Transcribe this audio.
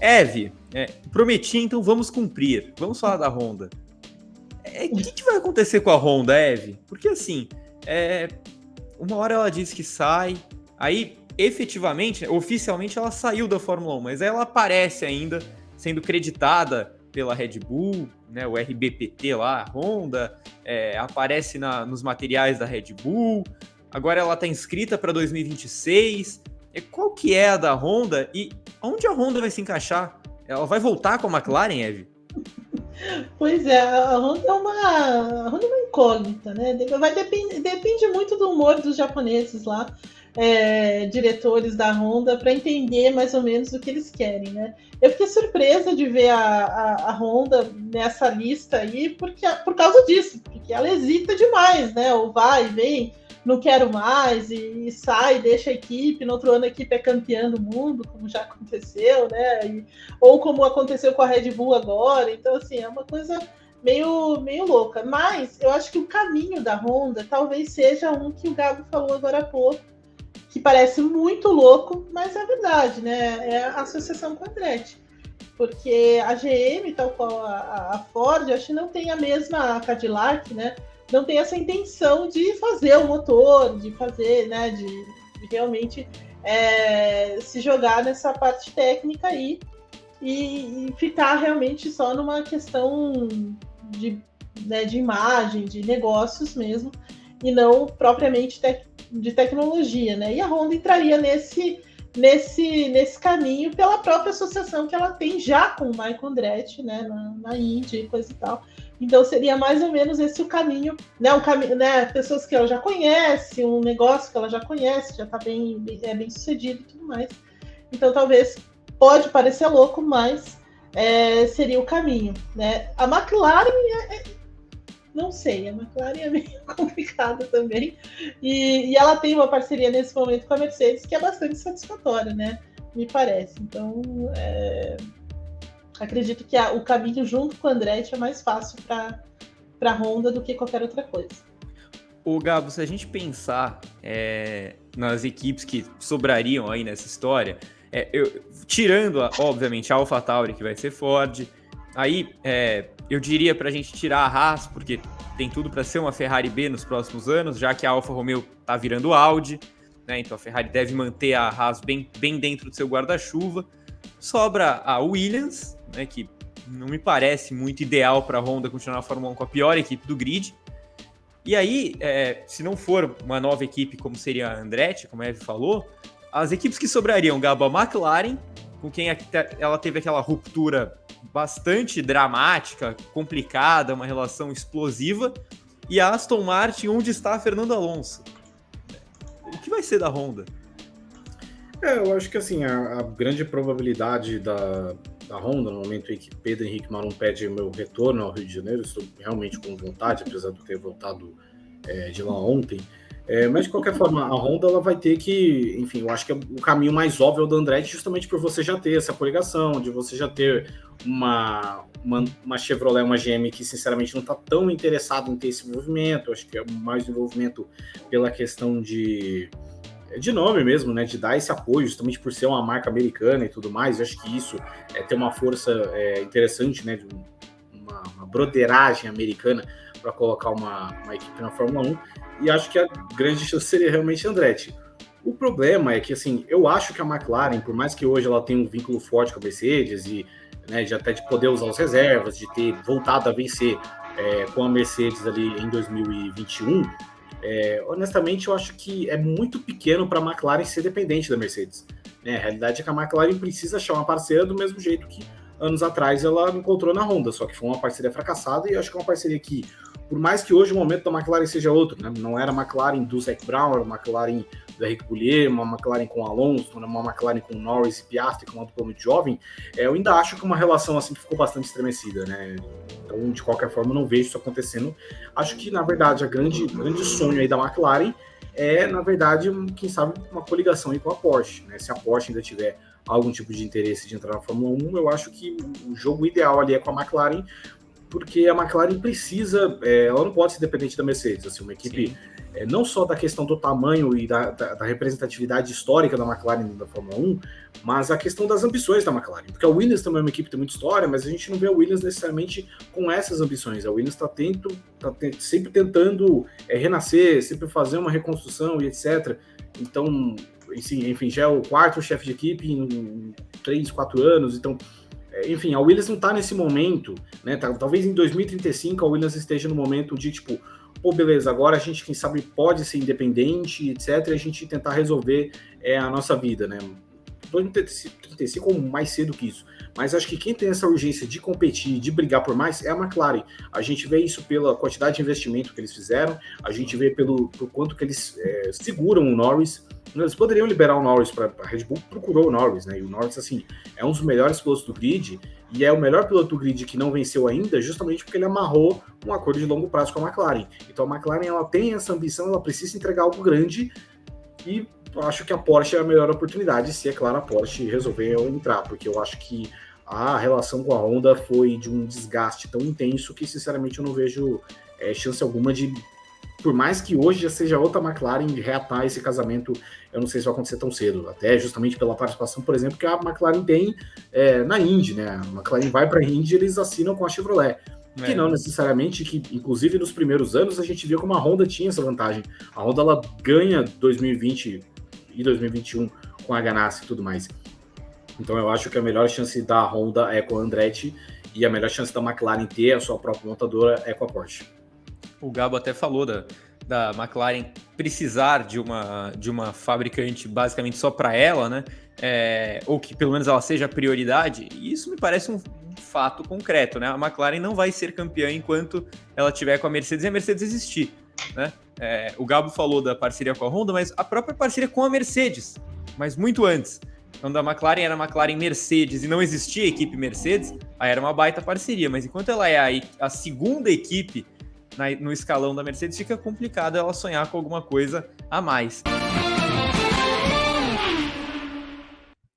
Eve, é, prometi, então vamos cumprir. Vamos falar da Honda. É, o que, que, vai acontecer com a Honda, Eve? Porque assim, é, uma hora ela disse que sai, aí efetivamente, oficialmente ela saiu da Fórmula 1, mas ela aparece ainda sendo creditada pela Red Bull, né, o RBPT lá, a Honda, é, aparece na, nos materiais da Red Bull, agora ela está inscrita para 2026. É, qual que é a da Honda e onde a Honda vai se encaixar? Ela vai voltar com a McLaren, Eve? Pois é, a Honda é uma, a Honda é uma incógnita, né? Vai depend, depende muito do humor dos japoneses lá, é, diretores da Honda, para entender mais ou menos o que eles querem, né? Eu fiquei surpresa de ver a, a, a Honda nessa lista aí, porque, por causa disso, porque ela hesita demais, né? Ou vai, vem, não quero mais, e, sai, deixa a equipe, no outro ano a equipe é campeã do mundo, como já aconteceu, né? E, ou como aconteceu com a Red Bull agora. Então, assim, é uma coisa meio, meio louca. Mas eu acho que o caminho da Honda talvez seja um que o Gabo falou agora há pouco, que parece muito louco, mas é verdade, né? É a associação com a Andretti. Porque a GM, tal qual a, a Ford, acho que não tem a mesma a Cadillac, né? Não tem essa intenção de fazer o motor, de fazer, né, de, realmente é, se jogar nessa parte técnica aí e, e, ficar realmente só numa questão de, né, de imagem, de negócios mesmo, e não propriamente tec de tecnologia, né? E a Honda entraria nesse, nesse, nesse caminho pela própria associação que ela tem já com o Michael Andretti, né, na, na Índia e coisa e tal. Então seria mais ou menos esse o caminho, né? Um caminho, né? Pessoas que ela já conhece, um negócio que ela já conhece, já está bem, é bem sucedido e tudo mais. Então talvez pode parecer louco, mas é, seria o caminho, né? A McLaren é, é, não sei, a McLaren é meio complicada também. E, e, ela tem uma parceria nesse momento com a Mercedes que é bastante satisfatória, né? Me parece. Então, é, acredito que a, o caminho junto com o Andretti é mais fácil para a Honda do que qualquer outra coisa. O Gabo, se a gente pensar é, nas equipes que sobrariam aí nessa história, é, eu, tirando, obviamente, a AlphaTauri, que vai ser Ford, aí é, eu diria para a gente tirar a Haas, porque tem tudo para ser uma Ferrari B nos próximos anos, já que a Alfa Romeo está virando Audi, né, então a Ferrari deve manter a Haas bem, bem dentro do seu guarda-chuva. Sobra a Williams, né, que não me parece muito ideal para a Honda continuar na Fórmula 1 com a pior equipe do grid. E aí, é, se não for uma nova equipe como seria a Andretti, como a Eve falou, as equipes que sobrariam, Gabo, a McLaren, com quem ela teve aquela ruptura bastante dramática, complicada, uma relação explosiva, e a Aston Martin, onde está Fernando Alonso. O que vai ser da Honda? É, eu acho que assim, a, a grande probabilidade da, da Honda, no momento em que Pedro Henrique Marum pede meu retorno ao Rio de Janeiro, estou realmente com vontade, apesar de ter voltado é, de lá ontem. É, mas de qualquer forma, a Honda ela vai ter que, enfim, eu acho que é o caminho mais óbvio do Andretti, justamente por você já ter essa coligação, de você já ter uma, uma, uma Chevrolet, uma GM que sinceramente não está tão interessado em ter esse envolvimento. Acho que é mais envolvimento pela questão de de nome mesmo, né? De dar esse apoio, justamente por ser uma marca americana e tudo mais. Eu acho que isso é ter uma força é, interessante, né? De uma, broderagem americana para colocar uma, uma, equipe na Fórmula 1. E acho que a grande chance seria realmente Andretti. O problema é que, assim, eu acho que a McLaren, por mais que hoje ela tenha um vínculo forte com a Mercedes e né, de até de poder usar as reservas, de ter voltado a vencer é, com a Mercedes ali em 2021, é, honestamente, eu acho que é muito pequeno para a McLaren ser dependente da Mercedes. Né? A realidade é que a McLaren precisa achar uma parceira do mesmo jeito que anos atrás ela encontrou na Honda, só que foi uma parceria fracassada e acho que é uma parceria que, por mais que hoje o momento da McLaren seja outro, né? não era a McLaren do Zac Brown, era a McLaren do Henrique Boulier, uma McLaren com Alonso, uma McLaren com Norris e Piastri, com uma dupla muito jovem, é, eu ainda acho que uma relação assim ficou bastante estremecida, né? Então, de qualquer forma, não vejo isso acontecendo. Acho que, na verdade, a grande, grande sonho aí da McLaren é, na verdade, quem sabe, uma coligação aí com a Porsche, né? Se a Porsche ainda tiver algum tipo de interesse de entrar na Fórmula 1, eu acho que o jogo ideal ali é com a McLaren, porque a McLaren precisa, é, ela não pode ser dependente da Mercedes, assim, uma equipe é, não só da questão do tamanho e da, da, da, representatividade histórica da McLaren da Fórmula 1, mas a questão das ambições da McLaren. Porque a Williams também é uma equipe que tem muita história, mas a gente não vê a Williams necessariamente com essas ambições. A Williams está tento, tá sempre tentando é, renascer, sempre fazer uma reconstrução e etc. Então, enfim, enfim já é o quarto chefe de equipe em três, quatro anos, então é, enfim, a Williams não está nesse momento, né? Tá, talvez em 2035 a Williams esteja no momento de tipo, pô, beleza, agora a gente, quem sabe, pode ser independente, etc., e a gente tentar resolver é, a nossa vida, né? 2035 ou mais cedo que isso. Mas acho que quem tem essa urgência de competir, de brigar por mais, é a McLaren. A gente vê isso pela quantidade de investimento que eles fizeram, a gente vê pelo, pelo quanto que eles é, seguram o Norris. Eles poderiam liberar o Norris para a Red Bull, procurou o Norris, né? E o Norris, assim, é um dos melhores pilotos do grid e é o melhor piloto grid que não venceu ainda, justamente porque ele amarrou um acordo de longo prazo com a McLaren. Então a McLaren ela tem essa ambição, ela precisa entregar algo grande e acho que a Porsche é a melhor oportunidade, se é claro a Porsche resolver entrar, porque eu acho que a relação com a Honda foi de um desgaste tão intenso que sinceramente eu não vejo é, chance alguma de por mais que hoje já seja outra McLaren reatar esse casamento, eu não sei se vai acontecer tão cedo. Até justamente pela participação, por exemplo, que a McLaren tem é, na Indy, né? A McLaren vai para a Indy eles assinam com a Chevrolet. É. Que não necessariamente, que inclusive nos primeiros anos a gente via como a Honda tinha essa vantagem. A Honda ela ganha 2020 e 2021 com a Ganassi e tudo mais. Então eu acho que a melhor chance da Honda é com a Andretti e a melhor chance da McLaren ter a sua própria montadora é com a Porsche o Gabo até falou da, da McLaren precisar de uma, de uma fabricante basicamente só para ela, né? É, ou que pelo menos ela seja a prioridade, e isso me parece um, fato concreto, né? A McLaren não vai ser campeã enquanto ela tiver com a Mercedes e a Mercedes existir, né? É, o Gabo falou da parceria com a Honda, mas a própria parceria com a Mercedes, mas muito antes. Quando a McLaren era a McLaren Mercedes e não existia a equipe Mercedes, aí era uma baita parceria, mas enquanto ela é a, a segunda equipe no escalão da Mercedes, fica complicado ela sonhar com alguma coisa a mais.